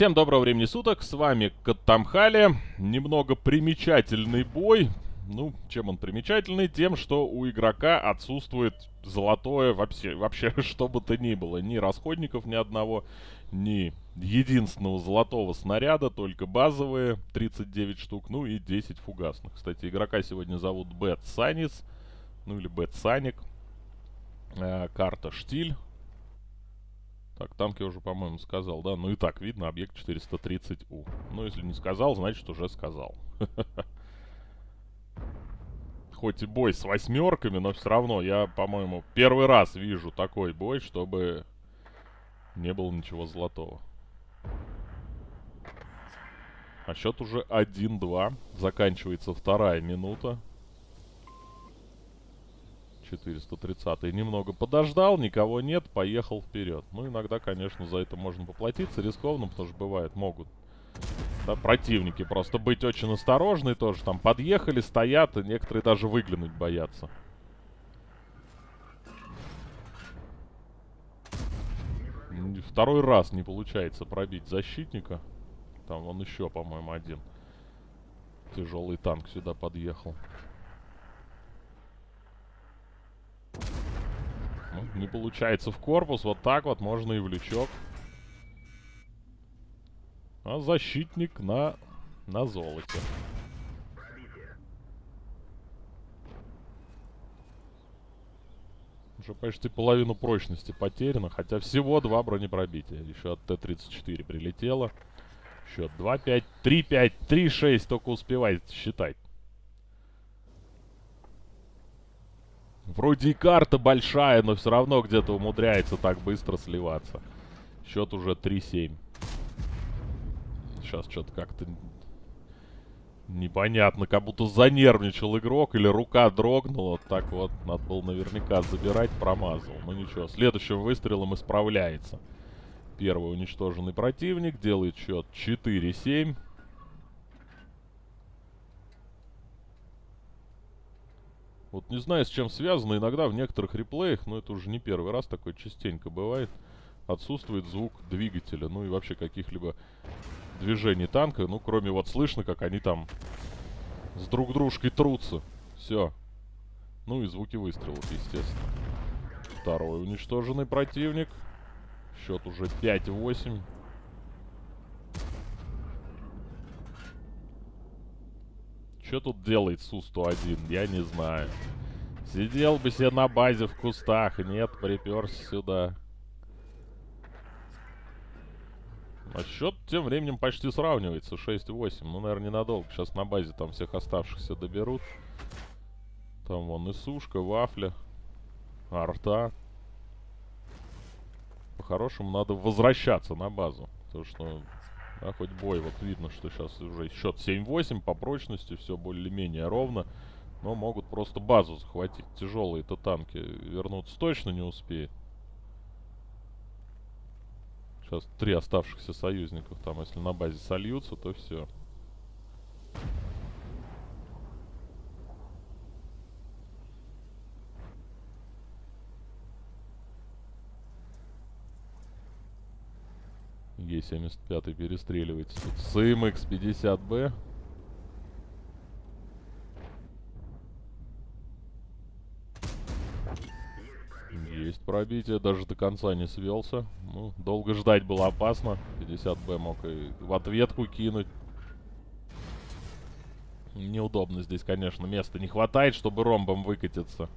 Всем доброго времени суток, с вами Каттамхали. Немного примечательный бой. Ну, чем он примечательный? Тем, что у игрока отсутствует золотое вообще, вообще что бы то ни было. Ни расходников ни одного, ни единственного золотого снаряда, только базовые 39 штук, ну и 10 фугасных. Кстати, игрока сегодня зовут Бэт Санис, ну или Бэт Саник. Э, карта Штиль. Так, танк я уже, по-моему, сказал, да? Ну и так, видно, объект 430У. Ну, если не сказал, значит, уже сказал. Хоть и бой с восьмерками, но все равно я, по-моему, первый раз вижу такой бой, чтобы не было ничего золотого. А счет уже 1-2. Заканчивается вторая минута. 430 немного подождал, никого нет, поехал вперед. Ну, иногда, конечно, за это можно поплатиться рискованно, потому что бывает, могут да, противники просто быть очень осторожны тоже. Там подъехали, стоят, и некоторые даже выглянуть боятся. Второй раз не получается пробить защитника. Там он еще, по-моему, один. Тяжелый танк сюда подъехал. Не получается в корпус. Вот так вот можно и в лючок. А защитник на, на золоте. Уже почти половину прочности потеряно, хотя всего два бронепробития. Еще от Т-34 прилетело. Счет 2-5, 3-5, 3-6, только успевает считать. Вроде и карта большая, но все равно где-то умудряется так быстро сливаться. Счет уже 3-7. Сейчас что-то как-то непонятно, как будто занервничал игрок или рука дрогнула. Так вот, надо было наверняка забирать, промазал. Ну ничего, следующим выстрелом исправляется. Первый уничтоженный противник делает счет 4-7. Вот не знаю, с чем связано. Иногда в некоторых реплеях, но это уже не первый раз, такое частенько бывает, отсутствует звук двигателя, ну и вообще каких-либо движений танка. Ну, кроме вот слышно, как они там с друг дружкой трутся. Все. Ну и звуки выстрелов, естественно. Второй уничтоженный противник. Счет уже 5-8. Что тут делает Су-101? Я не знаю. Сидел бы себе на базе в кустах. Нет, приперся сюда. А счет тем временем почти сравнивается. 6-8. Ну, наверное, ненадолго. Сейчас на базе там всех оставшихся доберут. Там вон и сушка, вафля, арта. По-хорошему надо возвращаться на базу. Потому что а хоть бой, вот видно, что сейчас уже счет 7-8 по прочности, все более-менее ровно. Но могут просто базу захватить. Тяжелые-то танки вернуться точно не успеет. Сейчас три оставшихся союзников там, если на базе сольются, то все. Е-75 перестреливается тут с МХ-50Б. Есть пробитие, даже до конца не свелся. Ну, долго ждать было опасно. 50Б мог и в ответку кинуть. Неудобно здесь, конечно, места не хватает, чтобы ромбом выкатиться.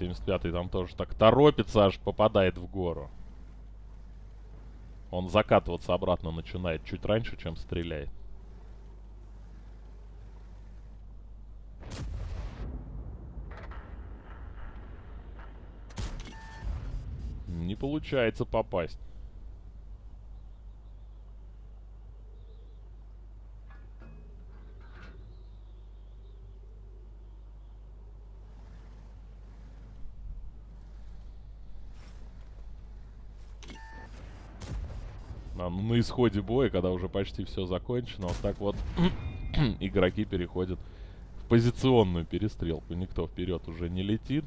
Е-75 там тоже так торопится, аж попадает в гору. Он закатываться обратно начинает чуть раньше, чем стреляет. Не получается попасть. Исходе боя, когда уже почти все закончено, вот так вот игроки переходят в позиционную перестрелку. Никто вперед уже не летит.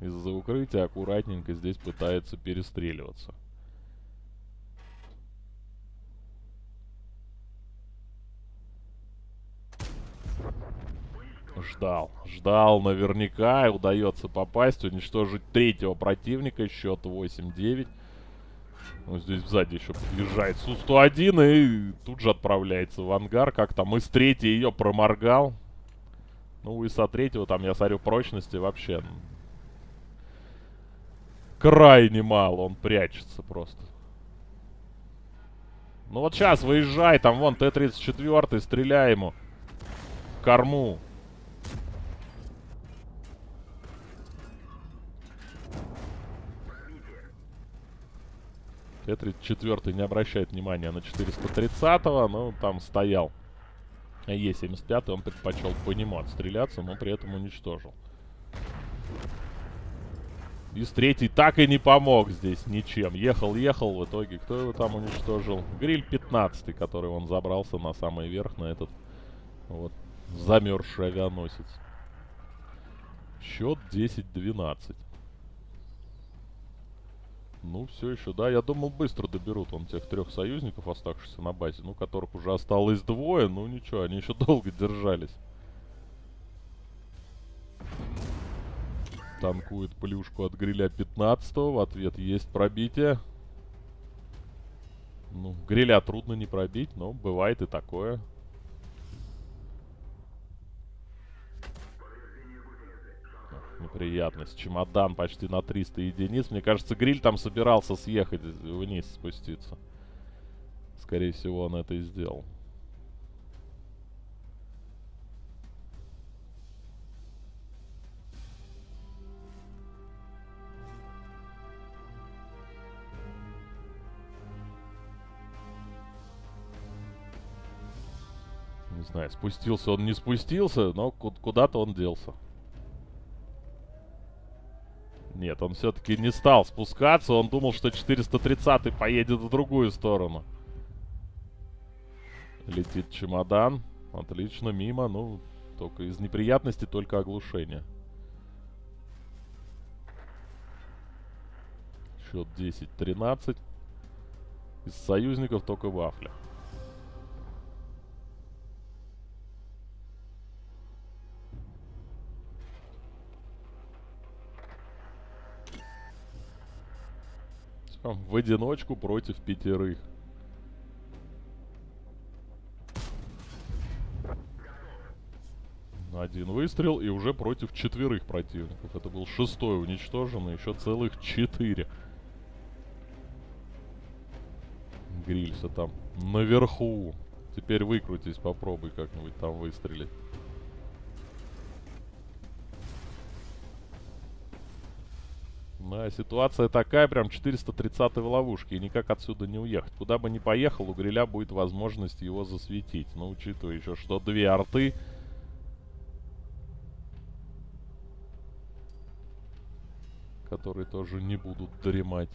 из-за укрытия аккуратненько здесь пытается перестреливаться. Ждал, ждал наверняка, удается попасть, уничтожить третьего противника, счет 8-9. Ну, здесь сзади еще подъезжает Су-101 и тут же отправляется в ангар. Как там из третьей ее проморгал. Ну и со третьего там, я смотрю, прочности вообще крайне мало. Он прячется просто. Ну вот сейчас выезжай, там вон Т-34, стреляй ему. В корму. Т-34 не обращает внимания на 430-го, но там стоял. Е-75 он предпочел по нему отстреляться, но при этом уничтожил. Из третий так и не помог здесь ничем. Ехал-ехал, в итоге кто его там уничтожил? Гриль 15, который он забрался на самый верх, на этот вот замерзший авианосец. Счет 10-12. Ну, все еще, да. Я думал, быстро доберут он тех трех союзников, оставшихся на базе. Ну, которых уже осталось двое. Ну, ничего, они еще долго держались. Танкует плюшку от гриля 15 -го. В ответ есть пробитие. Ну, гриля трудно не пробить, но бывает и такое. Неприятность. Чемодан почти на 300 единиц. Мне кажется, гриль там собирался съехать вниз, спуститься. Скорее всего, он это и сделал. Не знаю, спустился он, не спустился, но куда-то он делся. Нет, он все-таки не стал спускаться. Он думал, что 430 поедет в другую сторону. Летит чемодан. Отлично, мимо. Ну, только из неприятностей только оглушение. Счет 10-13. Из союзников только вафля. В одиночку против пятерых. Один выстрел и уже против четверых противников. Это был шестой уничтоженный, еще целых четыре. Грильса там наверху. Теперь выкрутись, попробуй как-нибудь там выстрелить. Да, ситуация такая, прям 430 в ловушке, и никак отсюда не уехать. Куда бы ни поехал, у Гриля будет возможность его засветить. Но учитывая еще, что две арты... Которые тоже не будут дремать.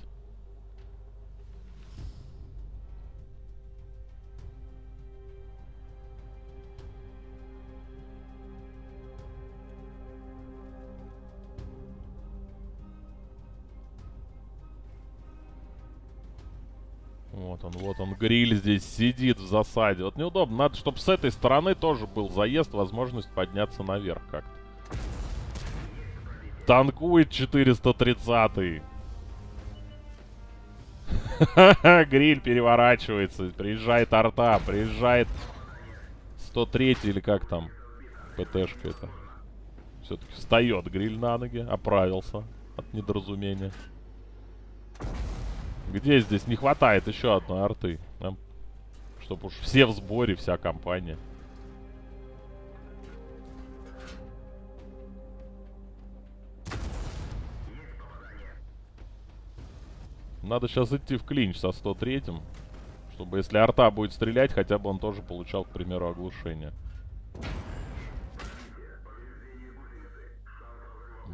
Вот он, вот он, гриль здесь сидит в засаде. Вот неудобно. Надо, чтобы с этой стороны тоже был заезд, возможность подняться наверх как-то. Танкует 430-й. Гриль переворачивается. Приезжает арта, приезжает 103 или как там ПТшка это. Все-таки встает гриль на ноги, оправился от недоразумения. Где здесь не хватает еще одной арты? Нам, чтобы уж все в сборе, вся компания. Надо сейчас идти в клинч со 103-м. Чтобы если арта будет стрелять, хотя бы он тоже получал, к примеру, оглушение.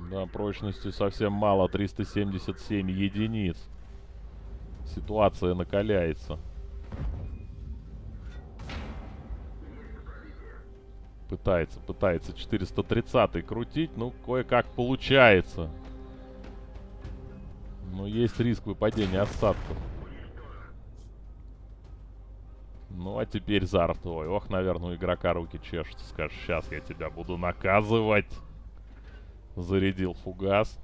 Да, прочности совсем мало. 377 единиц. Ситуация накаляется. Пытается, пытается 430 крутить. Ну, кое-как получается. Но есть риск выпадения осадков. Ну, а теперь за артой. Ох, наверное, у игрока руки чешутся. Скажешь, сейчас я тебя буду наказывать. Зарядил фугас.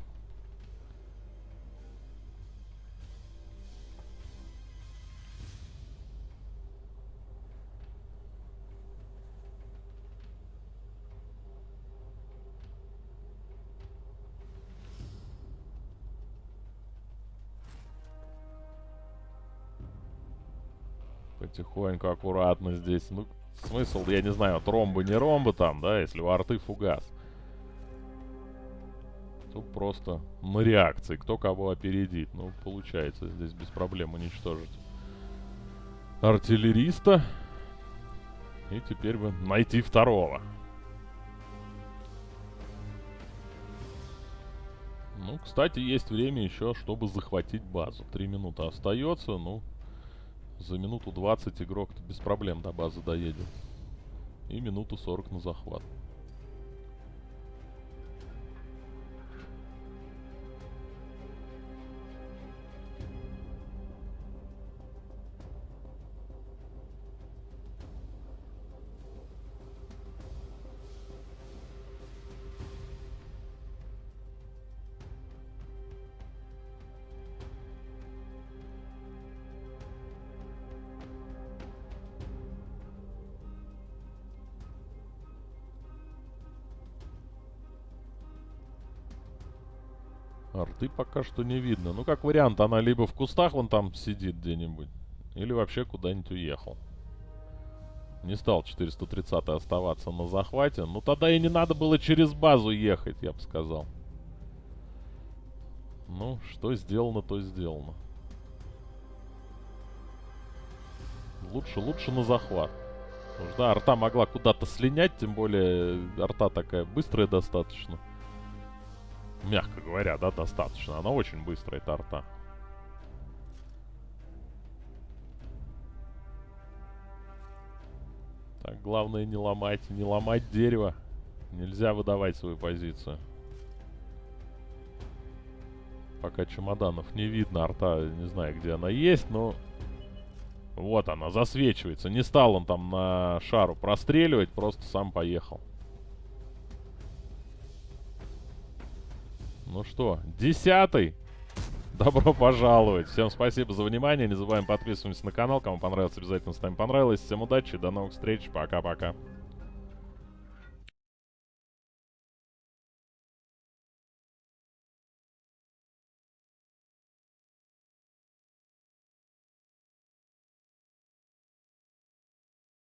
Потихоньку, аккуратно здесь. Ну, смысл, я не знаю, тромбы, не ромбы там, да, если у арты фугас. Тут просто на реакции, кто кого опередит. Ну, получается здесь без проблем уничтожить артиллериста. И теперь бы найти второго. Ну, кстати, есть время еще, чтобы захватить базу. Три минуты остается, ну... За минуту 20 игрок без проблем до базы доедет. И минуту 40 на захват. Арты пока что не видно. Ну, как вариант, она либо в кустах вон там сидит где-нибудь, или вообще куда-нибудь уехал. Не стал 430 оставаться на захвате. Ну, тогда и не надо было через базу ехать, я бы сказал. Ну, что сделано, то сделано. Лучше, лучше на захват. Потому что, да, арта могла куда-то слинять, тем более арта такая быстрая достаточно. Мягко говоря, да, достаточно. Она очень быстрая, эта. Так, главное не ломать, не ломать дерево. Нельзя выдавать свою позицию. Пока чемоданов не видно, арта, не знаю, где она есть, но... Вот она, засвечивается. Не стал он там на шару простреливать, просто сам поехал. Ну что, десятый. Добро пожаловать. Всем спасибо за внимание. Не забываем подписываться на канал. Кому понравилось, обязательно ставим понравилось. Всем удачи, до новых встреч. Пока-пока.